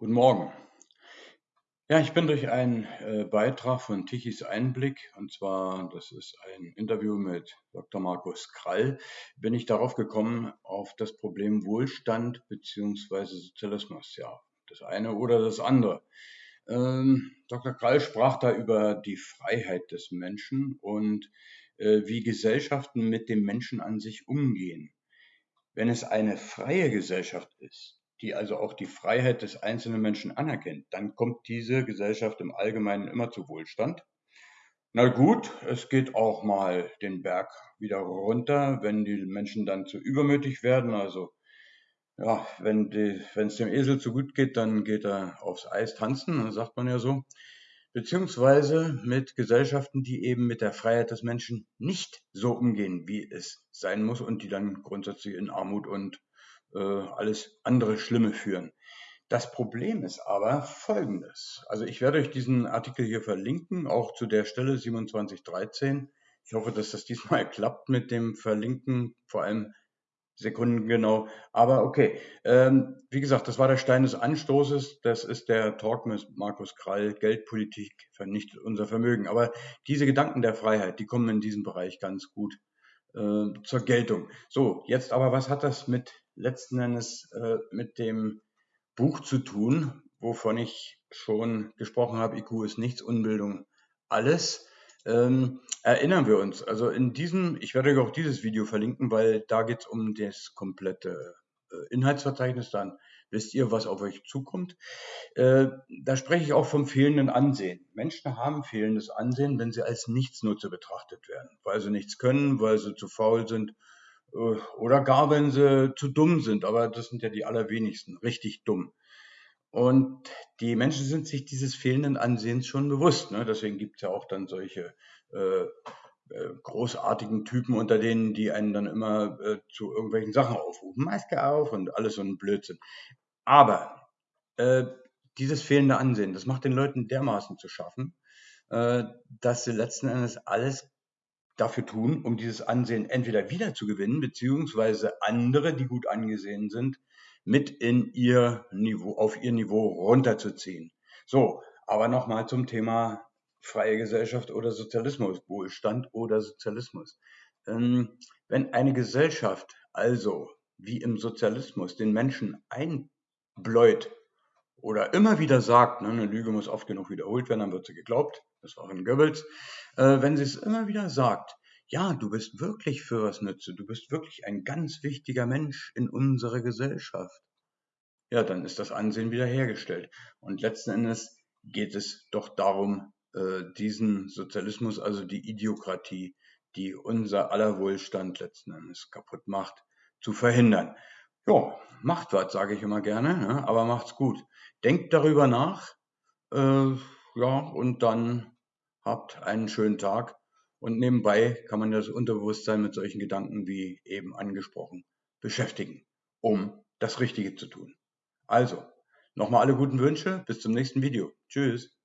Guten Morgen. Ja, ich bin durch einen äh, Beitrag von Tichys Einblick, und zwar, das ist ein Interview mit Dr. Markus Krall, bin ich darauf gekommen, auf das Problem Wohlstand bzw. Sozialismus. Ja, das eine oder das andere. Ähm, Dr. Krall sprach da über die Freiheit des Menschen und äh, wie Gesellschaften mit dem Menschen an sich umgehen. Wenn es eine freie Gesellschaft ist, die also auch die Freiheit des einzelnen Menschen anerkennt, dann kommt diese Gesellschaft im Allgemeinen immer zu Wohlstand. Na gut, es geht auch mal den Berg wieder runter, wenn die Menschen dann zu übermütig werden. Also ja, wenn es dem Esel zu gut geht, dann geht er aufs Eis tanzen, sagt man ja so. Beziehungsweise mit Gesellschaften, die eben mit der Freiheit des Menschen nicht so umgehen, wie es sein muss und die dann grundsätzlich in Armut und äh, alles andere Schlimme führen. Das Problem ist aber folgendes. Also ich werde euch diesen Artikel hier verlinken, auch zu der Stelle 2713. Ich hoffe, dass das diesmal klappt mit dem Verlinken, vor allem Sekunden genau. Aber okay, ähm, wie gesagt, das war der Stein des Anstoßes. Das ist der Talk mit Markus Krall. Geldpolitik vernichtet unser Vermögen. Aber diese Gedanken der Freiheit, die kommen in diesem Bereich ganz gut äh, zur Geltung. So, jetzt aber, was hat das mit letzten Endes äh, mit dem Buch zu tun, wovon ich schon gesprochen habe, IQ ist nichts, Unbildung alles. Ähm, erinnern wir uns, also in diesem, ich werde euch auch dieses Video verlinken, weil da geht es um das komplette äh, Inhaltsverzeichnis, dann wisst ihr, was auf euch zukommt. Äh, da spreche ich auch vom fehlenden Ansehen. Menschen haben fehlendes Ansehen, wenn sie als Nichtsnutze betrachtet werden, weil sie nichts können, weil sie zu faul sind äh, oder gar wenn sie zu dumm sind, aber das sind ja die allerwenigsten, richtig dumm. Und die Menschen sind sich dieses fehlenden Ansehens schon bewusst. Ne? Deswegen gibt es ja auch dann solche äh, großartigen Typen unter denen, die einen dann immer äh, zu irgendwelchen Sachen aufrufen. Maske auf und alles so ein Blödsinn. Aber äh, dieses fehlende Ansehen, das macht den Leuten dermaßen zu schaffen, äh, dass sie letzten Endes alles dafür tun, um dieses Ansehen entweder wieder zu gewinnen, beziehungsweise andere, die gut angesehen sind, mit in ihr Niveau, auf ihr Niveau runterzuziehen. So, aber nochmal zum Thema freie Gesellschaft oder Sozialismus, Wohlstand oder Sozialismus. Ähm, wenn eine Gesellschaft also wie im Sozialismus den Menschen einbläut oder immer wieder sagt, ne, eine Lüge muss oft genug wiederholt werden, dann wird sie geglaubt, das war in Goebbels, äh, wenn sie es immer wieder sagt, ja, du bist wirklich für was nütze, du bist wirklich ein ganz wichtiger Mensch in unserer Gesellschaft, ja, dann ist das Ansehen wiederhergestellt. Und letzten Endes geht es doch darum, diesen Sozialismus, also die Idiokratie, die unser aller Wohlstand letzten Endes kaputt macht, zu verhindern. Ja, macht was, sage ich immer gerne, ne? aber macht's gut. Denkt darüber nach, äh, ja, und dann habt einen schönen Tag. Und nebenbei kann man das Unterbewusstsein mit solchen Gedanken wie eben angesprochen beschäftigen, um das Richtige zu tun. Also, nochmal alle guten Wünsche, bis zum nächsten Video. Tschüss.